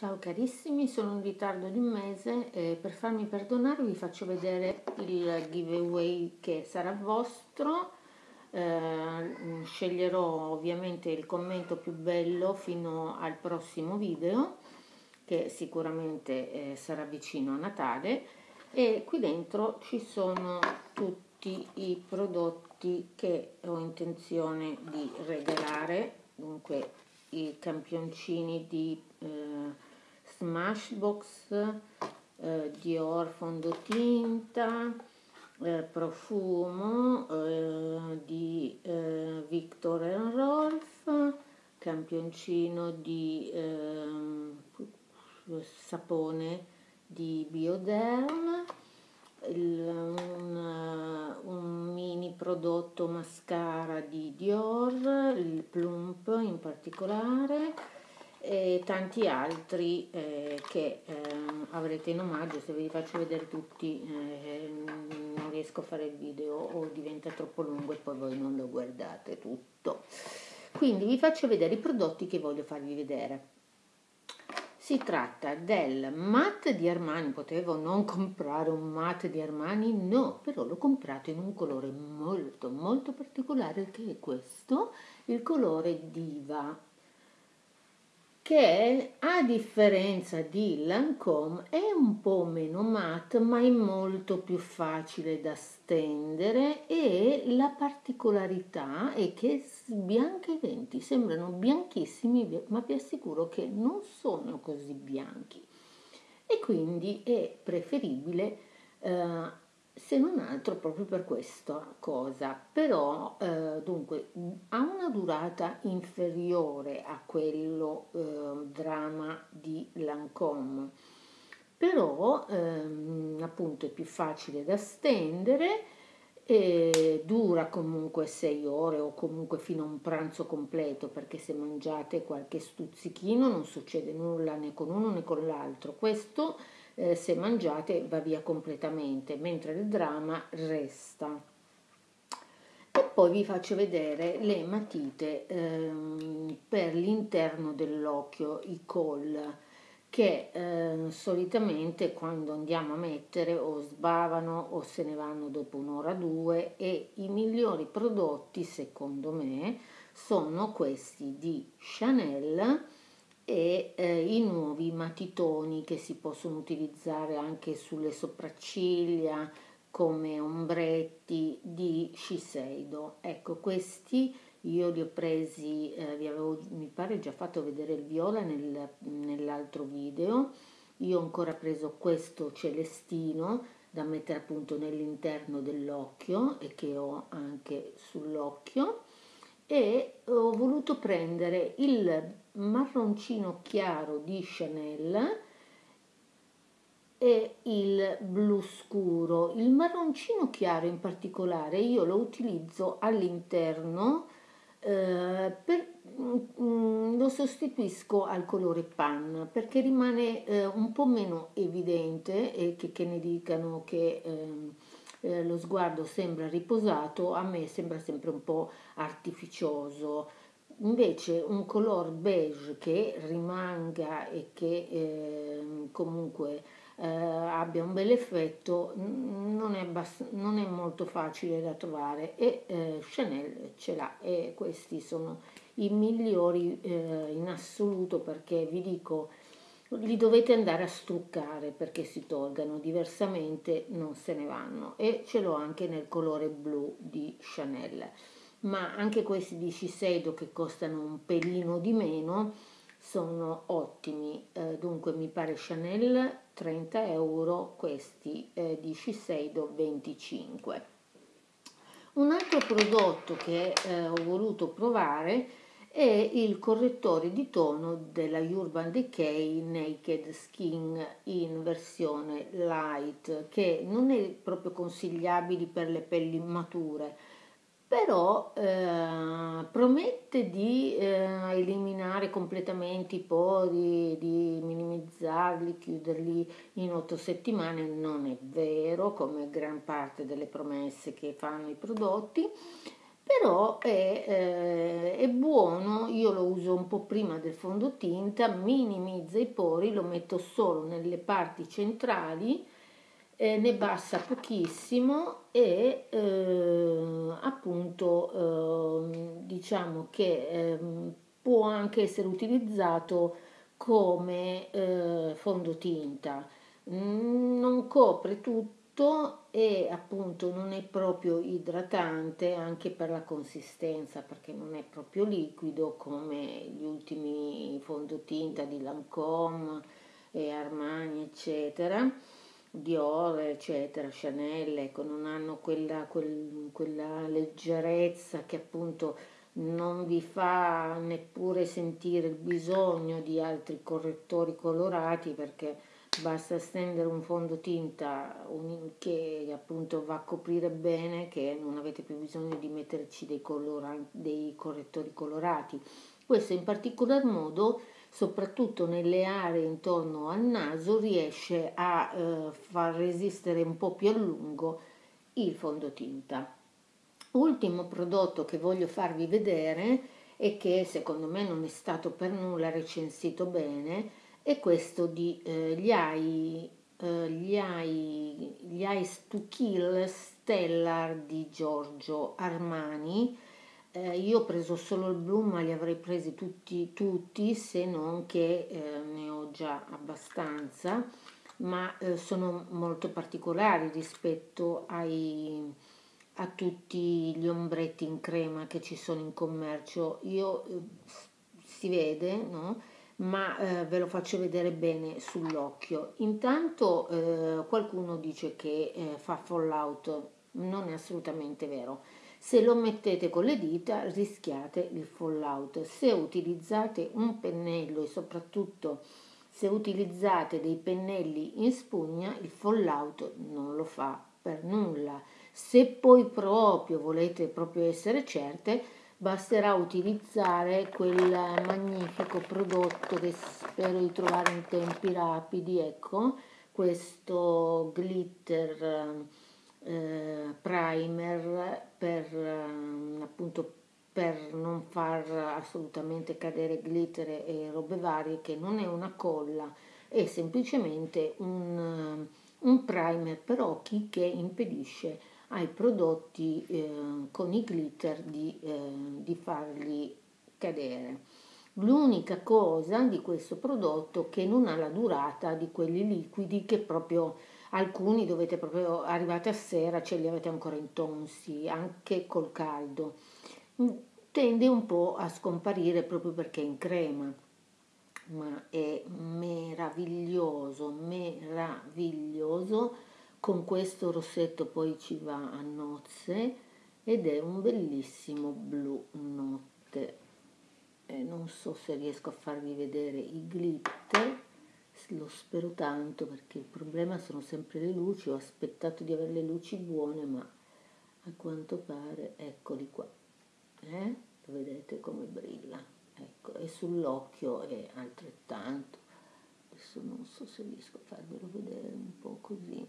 Ciao carissimi, sono in ritardo di un mese e per farmi perdonare vi faccio vedere il giveaway che sarà vostro. Eh, sceglierò ovviamente il commento più bello fino al prossimo video che sicuramente eh, sarà vicino a Natale e qui dentro ci sono tutti i prodotti che ho intenzione di regalare dunque i campioncini di eh, Smashbox, eh, Dior fondotinta, eh, profumo eh, di eh, Victor Rolf, campioncino di ehm, sapone di Bioderm, il, un, un, mini prodotto mascara di Dior, il Plump in particolare, e tanti altri eh, che eh, avrete in omaggio, se ve li faccio vedere tutti eh, non riesco a fare il video o diventa troppo lungo e poi voi non lo guardate tutto. Quindi vi faccio vedere i prodotti che voglio farvi vedere. Si tratta del matte di Armani, potevo non comprare un matte di Armani, no, però l'ho comprato in un colore molto molto particolare che è questo, il colore Diva che a differenza di Lancome è un po' meno matte ma è molto più facile da stendere e la particolarità è che bianchi e denti sembrano bianchissimi ma vi assicuro che non sono così bianchi. E quindi è preferibile eh, se non altro proprio per questa cosa, però eh, dunque ha una durata inferiore a quello eh, drama di Lancome, però ehm, appunto è più facile da stendere e dura comunque 6 ore o comunque fino a un pranzo completo perché se mangiate qualche stuzzichino non succede nulla né con uno né con l'altro. Questo eh, se mangiate va via completamente, mentre il dramma resta. E poi vi faccio vedere le matite ehm, per l'interno dell'occhio, i col, che eh, solitamente quando andiamo a mettere o sbavano o se ne vanno dopo un'ora o due e i migliori prodotti secondo me sono questi di Chanel e eh, i nuovi matitoni che si possono utilizzare anche sulle sopracciglia come ombretti di Shiseido. Ecco, questi io li ho presi, eh, vi avevo mi pare già fatto vedere il viola nel, nell'altro video. Io ho ancora preso questo celestino da mettere appunto nell'interno dell'occhio e che ho anche sull'occhio e ho voluto prendere il marroncino chiaro di Chanel e il blu scuro. Il marroncino chiaro in particolare io lo utilizzo all'interno eh, mm, lo sostituisco al colore pan perché rimane eh, un po' meno evidente e che, che ne dicano che eh, lo sguardo sembra riposato, a me sembra sempre un po' artificioso. Invece un color beige che rimanga e che eh, comunque eh, abbia un bel effetto non è, bass- non è, molto facile da trovare e eh, Chanel ce l'ha e questi sono i migliori eh, in assoluto perché vi dico li dovete andare a struccare perché si tolgano, diversamente non se ne vanno. E ce l'ho anche nel colore blu di Chanel. Ma anche questi di Shiseido che costano un pelino di meno sono ottimi. Eh, dunque mi pare Chanel 30 euro questi eh, di Shiseido 25 un altro prodotto che eh, ho voluto provare e il correttore di tono della Urban Decay Naked Skin in versione light che non è proprio consigliabile per le pelli mature però eh, promette di eh, eliminare completamente i pori, di minimizzarli, chiuderli in otto settimane, non è vero come gran parte delle promesse che fanno i prodotti, però è, eh, è, buono, io lo uso un po' prima del fondotinta, minimizza i pori, lo metto solo nelle parti centrali, eh, ne basta pochissimo e eh, appunto ehm, diciamo che ehm, può anche essere utilizzato come eh, fondotinta. Mm, non copre tutto e appunto non è proprio idratante anche per la consistenza perché non è proprio liquido come gli ultimi fondotinta di Lancôme e Armani eccetera Dior eccetera Chanel ecco non hanno quella, quel, quella leggerezza che appunto non vi fa neppure sentire il bisogno di altri correttori colorati perché basta stendere un fondotinta che appunto va a coprire bene che non avete più bisogno di metterci dei, dei correttori colorati. Questo in particolar modo soprattutto nelle aree intorno al naso riesce a eh, far resistere un po' più a lungo il fondotinta ultimo prodotto che voglio farvi vedere e che secondo me non è stato per nulla recensito bene è questo di eh, gli AI eh, gli AI gli Eyes to Kill Stellar di Giorgio Armani. Eh, io ho preso solo il blu ma li avrei presi tutti, tutti se non che eh, ne ho già abbastanza. Ma eh, sono molto particolari rispetto ai, a tutti gli ombretti in crema che ci sono in commercio. Io eh, si vede no? Ma eh, ve lo faccio vedere bene sull'occhio. Intanto eh, qualcuno dice che eh, fa fallout, non è assolutamente vero. Se lo mettete con le dita rischiate il fallout. Se utilizzate un pennello e soprattutto se utilizzate dei pennelli in spugna, il fallout non lo fa per nulla. Se poi proprio volete proprio essere certe, basterà utilizzare quel magnifico prodotto che spero di trovare in tempi rapidi, ecco, questo glitter eh, primer per eh, appunto per non far assolutamente cadere glitter e robe varie che non è una colla è semplicemente un, un primer per occhi che impedisce ai prodotti eh, con i glitter di, eh, di farli cadere. L'unica cosa di questo prodotto che non ha la durata di quelli liquidi che proprio alcuni dovete proprio arrivate a sera ce li avete ancora intonsi anche col caldo tende un po' a scomparire proprio perché è in crema ma è meraviglioso meraviglioso con questo rossetto poi ci va a nozze ed è un bellissimo blu notte. E non so se riesco a farvi vedere i glitter lo spero tanto perché il problema sono sempre le luci ho aspettato di avere le luci buone ma a quanto pare eccoli qua eh? lo vedete come brilla? Ecco e sull'occhio è altrettanto. Adesso non so se riesco a farvelo vedere un po' così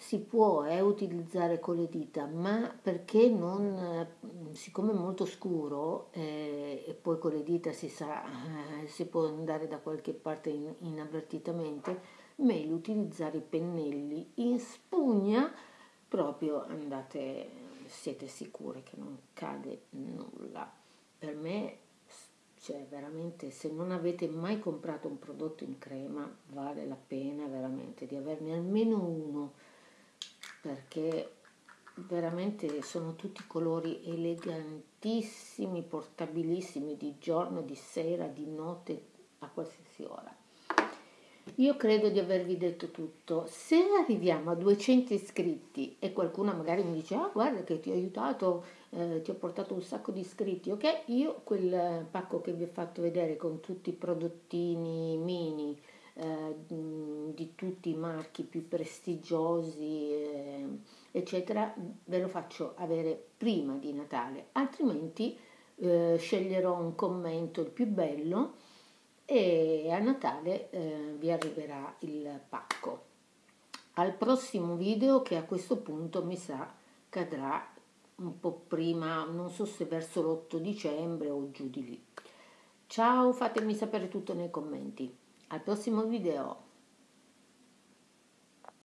si può eh, utilizzare con le dita, ma perché non, eh, siccome è molto scuro eh, e poi con le dita si sa, eh, si può andare da qualche parte in, inavvertitamente, meglio utilizzare i pennelli in spugna, proprio andate, siete sicure che non cade nulla. Per me, cioè veramente, se non avete mai comprato un prodotto in crema, vale la pena veramente di averne almeno uno perché veramente sono tutti colori elegantissimi, portabilissimi di giorno, di sera, di notte, a qualsiasi ora. Io credo di avervi detto tutto. Se arriviamo a 200 iscritti e qualcuno magari mi dice, ah guarda che ti ho aiutato, eh, ti ho portato un sacco di iscritti, ok? Io quel pacco che vi ho fatto vedere con tutti i prodottini mini, eh, di tutti i marchi più prestigiosi, eh, eccetera, ve lo faccio avere prima di Natale, altrimenti eh, sceglierò un commento il più bello e a Natale eh, vi arriverà il pacco. Al prossimo video che a questo punto mi sa cadrà un po' prima, non so se verso l'8 dicembre o giù di lì. Ciao, fatemi sapere tutto nei commenti. Al prossimo video.